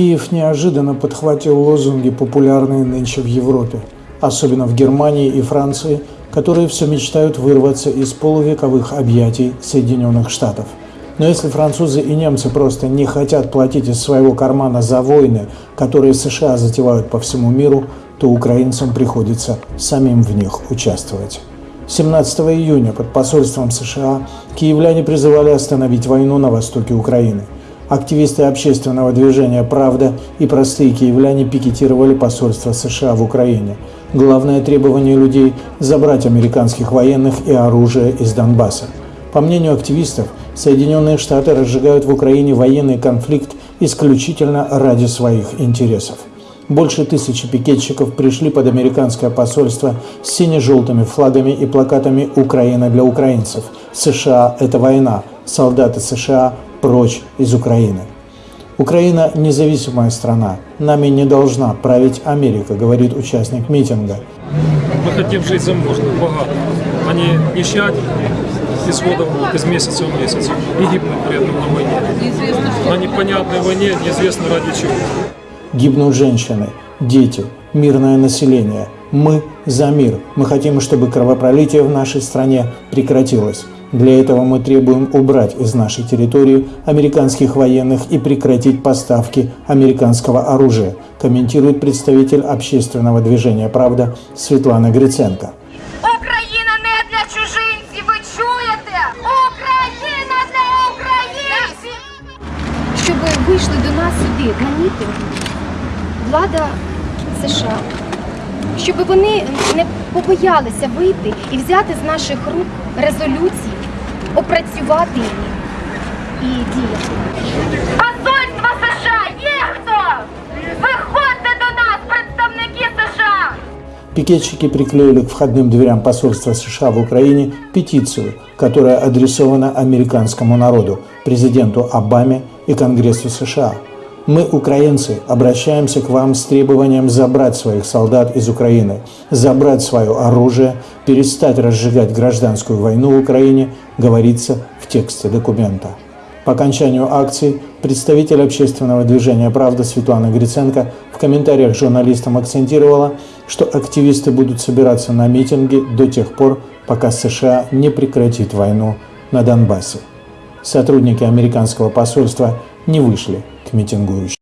Киев неожиданно подхватил лозунги, популярные нынче в Европе, особенно в Германии и Франции, которые все мечтают вырваться из полувековых объятий Соединенных Штатов. Но если французы и немцы просто не хотят платить из своего кармана за войны, которые США затевают по всему миру, то украинцам приходится самим в них участвовать. 17 июня под посольством США киевляне призывали остановить войну на востоке Украины – Активисты общественного движения «Правда» и простые киевляне пикетировали посольство США в Украине. Главное требование людей – забрать американских военных и оружие из Донбасса. По мнению активистов, Соединенные Штаты разжигают в Украине военный конфликт исключительно ради своих интересов. Больше тысячи пикетчиков пришли под американское посольство с сине-желтыми флагами и плакатами «Украина для украинцев», «США – это война», «Солдаты США прочь из Украины. Украина – независимая страна. Нами не должна править Америка, говорит участник митинга. Мы хотим жить заможно, богато, а не нищать из года в год, из месяца в месяц и гибнуть при этом на войне. На непонятной войне неизвестно ради чего. Гибнут женщины, дети, мирное население. Мы за мир. Мы хотим, чтобы кровопролитие в нашей стране прекратилось. Для этого мы требуем убрать из нашей территории американских военных и прекратить поставки американского оружия, комментирует представитель общественного движения «Правда» Светлана Гриценко. Україна не для чужинців, ви чуєте? Україна для українців! щоб вийшли до нас сюди на мітинг влада США, щоб вони не побоялися вийти і взяти з наших рук резолюції, опрацювати їх і діяти. Посольство США є хто? Виходьте до нас, представники США! Пикетчики приклеили к входным дверям посольства США в Украине петицию, которая адресована американскому народу, президенту Обаме и Конгрессу США. мы, украинцы, обращаемся к вам с требованием забрать своих солдат из Украины, забрать свое оружие, перестать разжигать гражданскую войну в Украине, говорится в тексте документа. По окончанию акции представитель общественного движения «Правда» Светлана Гриценко в комментариях журналистам акцентировала, что активисты будут собираться на митинги до тех пор, пока США не прекратит войну на Донбассе. Сотрудники американского посольства не вышли к митингующим.